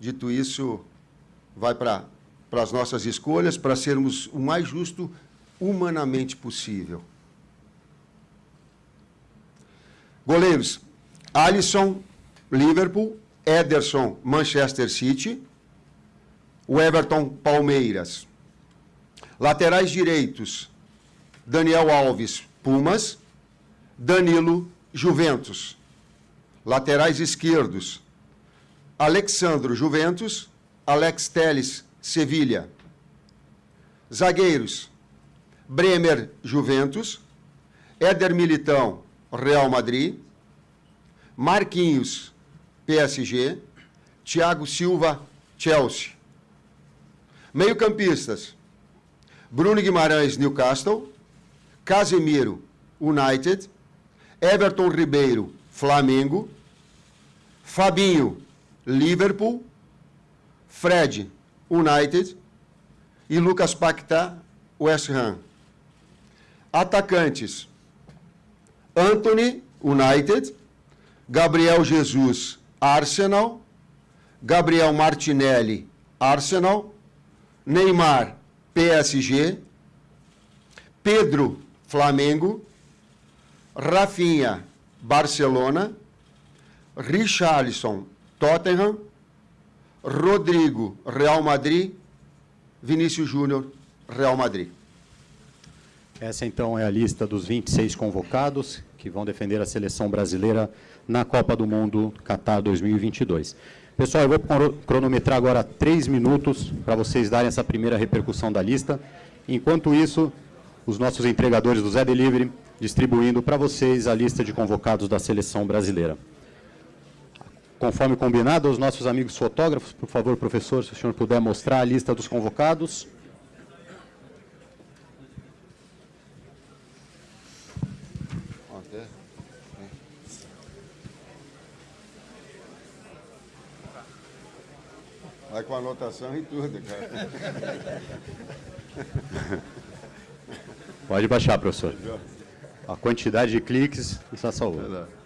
Dito isso, vai para as nossas escolhas, para sermos o mais justo humanamente possível. Goleiros, Alisson, Liverpool, Ederson, Manchester City, o Everton, Palmeiras. Laterais direitos, Daniel Alves, Pumas, Danilo, Juventus. Laterais esquerdos, Alexandro, Juventus, Alex Teles, Sevilha. Zagueiros, Bremer, Juventus, Éder Militão, Real Madrid, Marquinhos, PSG, Thiago Silva, Chelsea. Meio-campistas, Bruno Guimarães, Newcastle, Casemiro, United, Everton Ribeiro, Flamengo, Fabinho, Liverpool, Fred, United e Lucas Paquetá, West Ham. Atacantes, Anthony, United, Gabriel Jesus, Arsenal, Gabriel Martinelli, Arsenal, Neymar, PSG, Pedro, Flamengo, Rafinha, Barcelona, Richarlison, Tottenham, Rodrigo, Real Madrid, Vinícius Júnior, Real Madrid. Essa, então, é a lista dos 26 convocados que vão defender a seleção brasileira na Copa do Mundo Qatar 2022. Pessoal, eu vou cronometrar agora três minutos para vocês darem essa primeira repercussão da lista. Enquanto isso, os nossos entregadores do Zé Delivery distribuindo para vocês a lista de convocados da seleção brasileira. Conforme combinado, os nossos amigos fotógrafos, por favor, professor, se o senhor puder mostrar a lista dos convocados. Vai com anotação e tudo, cara. Pode baixar, professor. A quantidade de cliques está salvando.